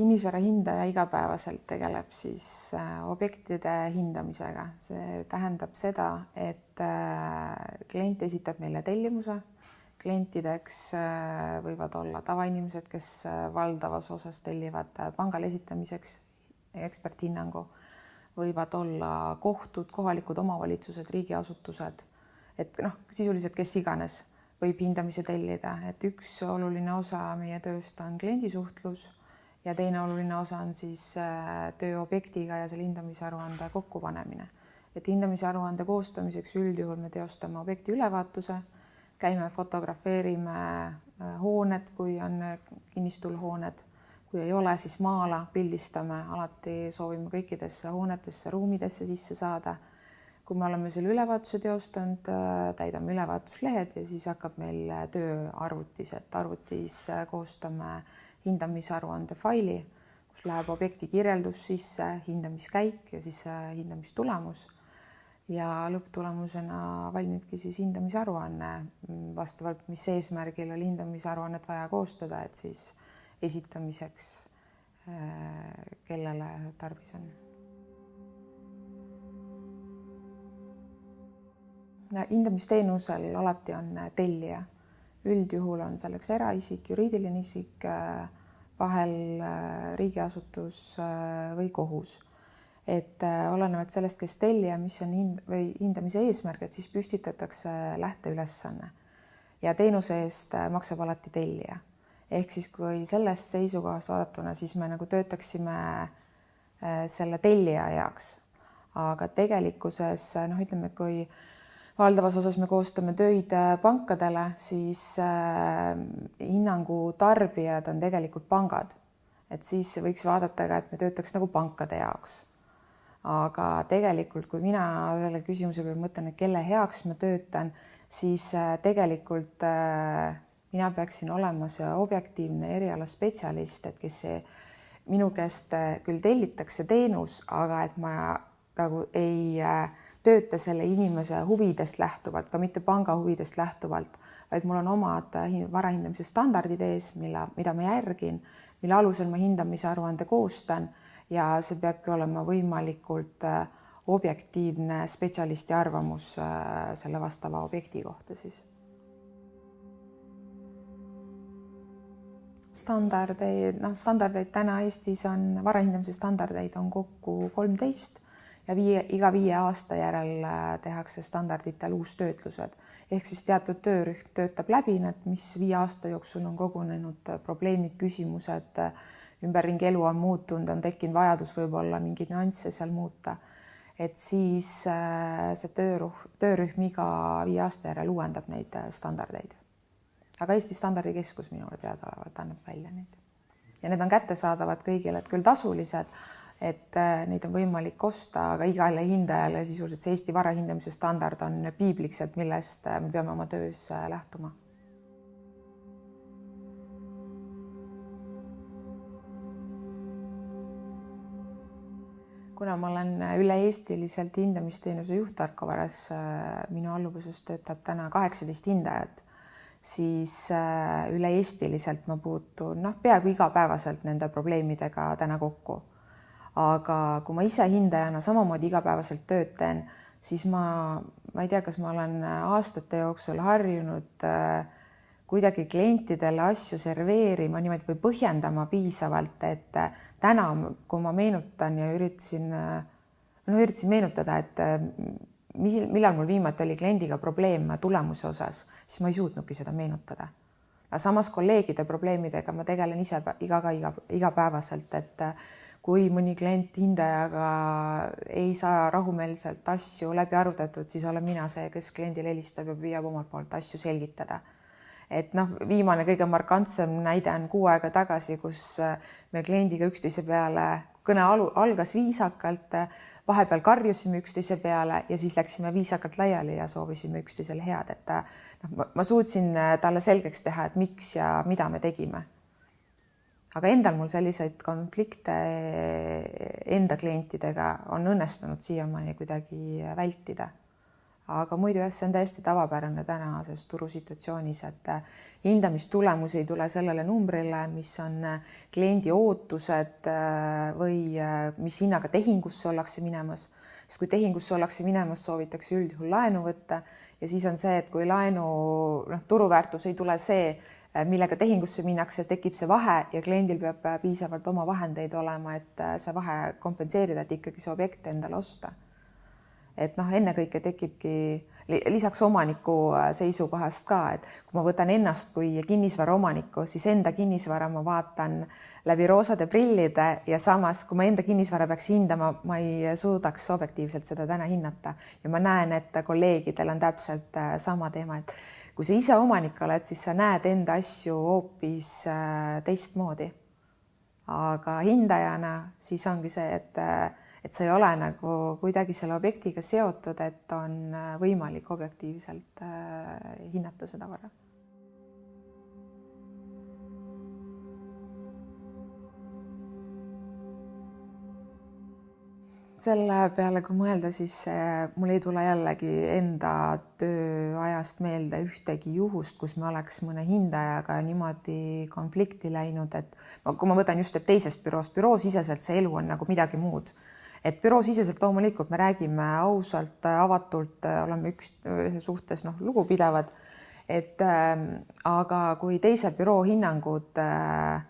kinnisvara hindaja igapäevaselt tegeleb siis äh, objektide hindamisega, see tähendab seda, et äh, klient esitab meile tellimuse. klientideks äh, võivad olla tavainimesed, kes valdavas osas tellivad pangale esitamiseks eksperthinnangu, võivad olla kohtud, kohalikud omavalitsused, riigiasutused, et noh, sisuliselt kes iganes võib hindamise tellida, et üks oluline osa meie tööst on kliendisuhtlus ja teine oluline osa on siis äh, töö objektiga ja selle hindamisaruande kokkupanemine. et hindamisaruande koostamiseks üldjuhul me teostame objekti ülevaatuse, käime fotografeerime äh, hooned, kui on äh, kinnistul hooned, kui ei ole, siis maa-ala pildistame, alati soovime kõikidesse hoonetesse, ruumidesse sisse saada. kui me oleme selle ülevaatuse teostanud, täidame ülevaatuslehed ja siis hakkab meil töö arvutis, et arvutis koostame hindamisaruande faili, kus läheb objekti kirjeldus sisse, hindamiskäik ja siis hindamistulemus. ja lõpptulemusena valmibki siis hindamisaruanne vastavalt, mis eesmärgil oli hindamisaruannet vaja koostada, et siis esitamiseks, äh, kellele tarvis on hindamisteenusel alati on tellija üldjuhul on selleks eraisik, juriidiline isik, äh, vahel äh, riigiasutus äh, või kohus. et olenevalt sellest, kes tellija, mis on hind või hindamise eesmärk, et siis püstitatakse lähteülesanne ja teenuse eest maksab alati tellija. ehk siis, kui sellest seisukohast vaadatuna, siis me nagu töötaksime selle tellija heaks. aga tegelikkuses noh, ütleme, et kui valdavas osas me koostame töid äh, pankadele, siis äh, hinnangu tarbijad on tegelikult pangad. et siis võiks vaadata ka, et me töötaks nagu pankade jaoks. aga tegelikult, kui mina ühele küsimuse peale mõtlen, et kelle heaks ma töötan, siis äh, tegelikult mina peaksin olema see objektiivne erialaspetsialist, et kes see minu käest küll tellitakse teenus, aga et ma nagu ei äh, tööta selle inimese huvidest lähtuvalt, ka mitte panga huvidest lähtuvalt, vaid mul on omad varahindamise standardid ees, mille, mida ma järgin, mille alusel ma hindamise aruande koostan ja see peabki olema võimalikult äh, objektiivne spetsialisti arvamus äh, selle vastava objekti kohta siis. standardeid, noh, standardeid täna Eestis on, varahindamise standardeid on kokku kolmteist ja viie, iga viie aasta järel äh, tehakse standarditel uustöötlused ehk siis teatud töörühm töötab läbi need, mis viie aasta jooksul on kogunenud äh, probleemid, küsimused, äh, ümberringi elu on muutunud, on tekkinud vajadus võib-olla mingeid nüansse seal muuta. et siis see töörühm, töörühm iga viie aasta järel uuendab neid standardeid. aga Eesti Standardikeskus minule teadaolevalt annab välja neid ja need on kättesaadavad kõigile, et küll tasulised et äh, neid on võimalik osta, aga igale hindajale sisuliselt see Eesti vara hindamise standard on piibliks, et millest äh, me peame oma töös äh, lähtuma. kuna ma olen üle-eestiliselt hindamisteenuse juht Tarko Varas, minu alluvuses töötab täna kaheksateist hindajat, siis üle-eestiliselt ma puutun noh, peaaegu igapäevaselt nende probleemidega täna kokku aga kui ma ise hindajana samamoodi igapäevaselt tööd teen, siis ma, ma ei tea, kas ma olen aastate jooksul harjunud äh, kuidagi klientidele asju serveerima niimoodi või põhjendama piisavalt, et äh, täna, kui ma meenutan ja üritasin, äh, no üritasin meenutada, et mis, millal mul viimati oli kliendiga probleem tulemuse osas, siis ma ei suutnudki seda meenutada. aga samas kolleegide probleemidega ma tegelen ise iga, iga, igapäevaselt, et kui mõni klient hindajaga ei saa rahumeelselt asju läbi arutatud, siis olen mina see, kes kliendile helistab ja püüab omalt poolt asju selgitada. et noh, viimane kõige markantsem näide on kuu aega tagasi, kus me kliendiga üksteise peale, kõne alu, algas viisakalt, vahepeal karjusime üksteise peale ja siis läksime viisakalt laiali ja soovisime üksteisele head, et noh, ma suutsin talle selgeks teha, et miks ja mida me tegime aga endal mul selliseid konflikte enda klientidega on õnnestunud siiamaani kuidagi vältida. aga muidu jah, see on täiesti tavapärane tänases turusituatsioonis, et hindamistulemus ei tule sellele numbrile, mis on kliendi ootused või mis hinnaga tehingusse ollakse minemas, sest kui tehingusse ollakse minemas, soovitakse üldjuhul laenu võtta ja siis on see, et kui laenu noh, turuväärtus ei tule see, millega tehingusse minnakse, tekib see vahe ja kliendil peab piisavalt oma vahendeid olema, et see vahe kompenseerida, et ikkagi see objekt endale osta. Et noh, ennekõike tekibki lisaks omaniku äh, seisukohast ka, et kui ma võtan ennast kui kinnisvaraomanikku, siis enda kinnisvara ma vaatan läbi roosade prillide ja samas, kui ma enda kinnisvara peaks hindama, ma ei suudaks objektiivselt seda täna hinnata. Ja ma näen, et kolleegidel on täpselt äh, sama teema, et kui sa ise omanik oled, siis sa näed enda asju hoopis äh, teistmoodi. aga hindajana siis ongi see, et et sa ei ole nagu kuidagi selle objektiga seotud, et on äh, võimalik objektiivselt äh, hinnata seda vara selle peale, kui mõelda, siis mul ei tule jällegi enda tööajast meelde ühtegi juhust, kus me oleks mõne hindajaga niimoodi konflikti läinud, et kui ma võtan just, teisest büroost, büroosiseselt see elu on nagu midagi muud et büroosiseselt loomulikult me räägime ausalt, avatult, oleme üksteise suhtes noh, lugupidavad. et äh, aga kui teise büroo hinnangud äh,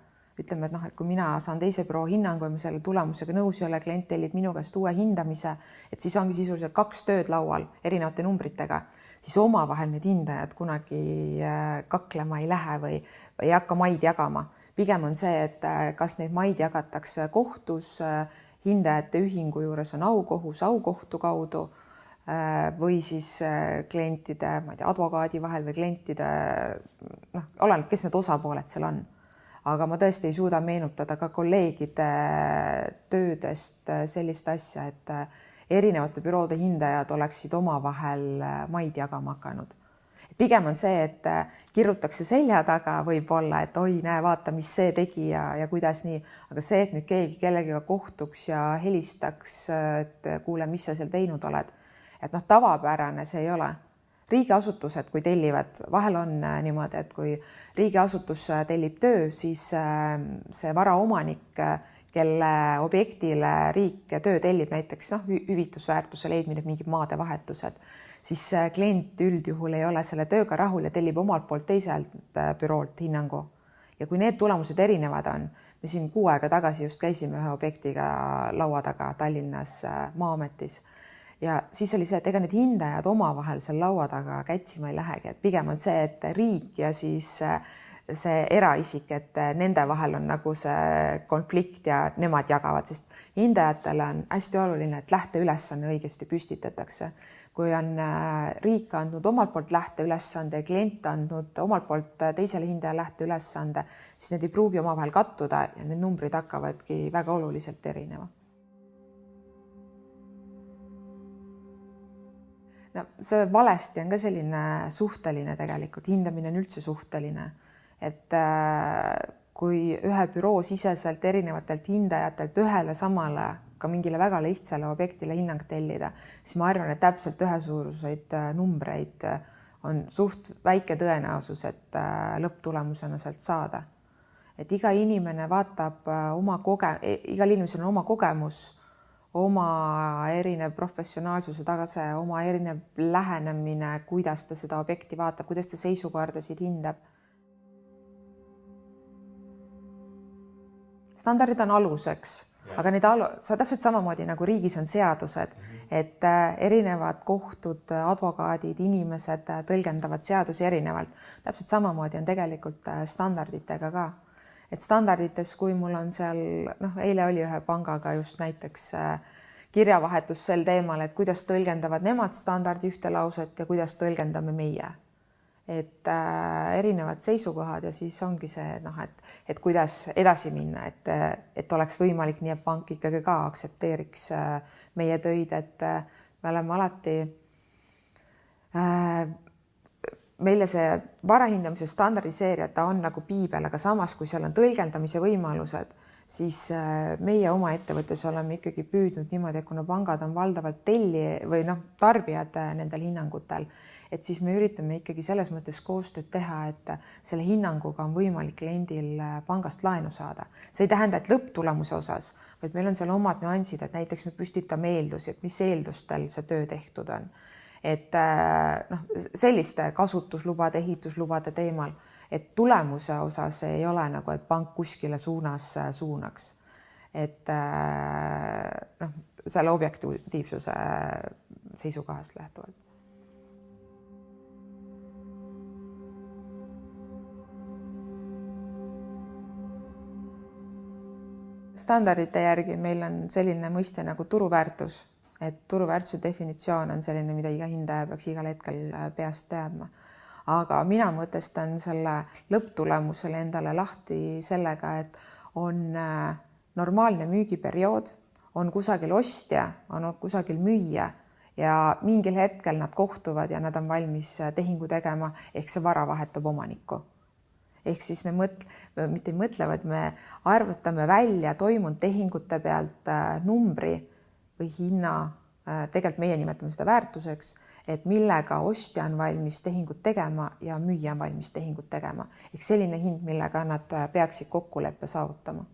ütleme, et noh, et kui mina saan teise büroo hinnangu ja ma selle tulemusega nõus ei ole, klient tellib minu käest uue hindamise, et siis ongi sisuliselt kaks tööd laual erinevate numbritega, siis omavahel need hindajad kunagi äh, kaklema ei lähe või ei hakka maid jagama. pigem on see, et äh, kas neid maid jagatakse kohtus äh, hindajate ühingu juures on aukohus aukohtu kaudu või siis klientide, ma ei tea, advokaadi vahel või klientide noh, oleneb, kes need osapooled seal on. Aga ma tõesti ei suuda meenutada ka kolleegide töödest äh, sellist asja, et erinevate büroode hindajad oleksid omavahel maid jagama hakanud. Pigem on see, et äh, kirutakse selja taga võib-olla, et oi, näe, vaata, mis see tegi ja, ja kuidas nii, aga see, et nüüd keegi kellegagi kohtuks ja helistaks, et kuule, mis sa seal teinud oled, et noh, tavapärane see ei ole. Riigiasutused, kui tellivad, vahel on äh, niimoodi, et kui riigiasutus äh, tellib töö, siis see varaomanik, kelle objektile riik töö tellib, näiteks noh, hüvitusväärtuse leidmine, mingid maadevahetused siis klient üldjuhul ei ole selle tööga rahul ja tellib omalt poolt teiselt äh, büroolt hinnangu. ja kui need tulemused erinevad on, me siin kuu aega tagasi just käisime ühe objektiga laua taga Tallinnas äh, Maa-ametis ja siis oli see, et ega need hindajad omavahel seal laua taga kätsima ei lähegi, et pigem on see, et riik ja siis äh, see eraisik, et nende vahel on nagu see konflikt ja nemad jagavad, sest hindajatele on hästi oluline, et lähteülesanne õigesti püstitatakse kui on äh, riik andnud omalt poolt lähteülesande ja klient andnud omalt poolt äh, teisele hindajale lähteülesande, siis need ei pruugi omavahel kattuda ja need numbrid hakkavadki väga oluliselt erinema. No see valesti on ka selline suhteline tegelikult, hindamine on üldse suhteline, et äh, kui ühe büroo siseselt erinevatelt hindajatelt ühele samale ka mingile väga lihtsale objektile hinnang tellida, siis ma arvan, et täpselt ühesuuruseid äh, numbreid äh, on suht väike tõenäosus, et lõpptulemusena sealt saada. et iga inimene vaatab oma koge-, e-, igal inimesel on oma kogemus, oma erinev professionaalsuse tase, oma erinev lähenemine, kuidas ta seda objekti vaatab, kuidas ta seisukordasid hindab standardid on aluseks aga neid alu-, sa täpselt samamoodi nagu riigis on seadused -hmm. et äh, erinevad kohtud, advokaadid, inimesed äh, tõlgendavad seadusi erinevalt. täpselt samamoodi on tegelikult äh, standarditega ka. Et standardites, kui mul on seal noh, eile oli ühe pangaga just näiteks kirjavahetus sel teemal, et kuidas tõlgendavad nemad standardi ühte lauset ja kuidas tõlgendame meie. Et äh, erinevad seisukohad ja siis ongi see noh, et, et kuidas edasi minna, et, et oleks võimalik nii, et pank ikkagi ka aktsepteeriks äh, meie töid, et äh, me oleme alati äh, meile see varahindamise standardiseerija, ta on nagu piibel, aga samas, kui seal on tõlgendamise võimalused, siis äh, meie oma ettevõttes oleme ikkagi püüdnud niimoodi, et kuna pangad on valdavalt tellija või noh, tarbijad äh, nendel hinnangutel, et siis me üritame ikkagi selles mõttes koostööd teha, et selle hinnanguga on võimalik kliendil äh, pangast laenu saada. see ei tähenda, et lõpptulemuse osas, vaid meil on seal omad nüansid, et näiteks me püstitame eeldusi, et mis eeldustel see töö tehtud on. Et noh, selliste kasutuslubade, ehituslubade teemal et tulemuse osas ei ole nagu, et pank kuskile suunas äh, suunaks. et äh, noh, selle objektiivsuse seisukohast lähtuvalt. standardite järgi meil on selline mõiste nagu turuväärtus, et turuväärtuse definitsioon on selline, mida iga hindaja peaks igal hetkel äh, peast teadma aga mina mõtestan selle lõpptulemusele endale lahti sellega, et on äh, normaalne müügiperiood, on kusagil ostja, on kusagil müüja ja mingil hetkel nad kohtuvad ja nad on valmis äh, tehingu tegema, ehk see vara vahetab omanikku. ehk siis me mõt-, mitte ei mõtle, vaid me arvutame välja toimunud tehingute pealt numbri või hinna, tegelikult meie nimetame seda väärtuseks et millega ostja on valmis tehingut tegema ja müüja on valmis tehingut tegema. Ehk selline hind, millega nad peaksid kokkuleppe saavutama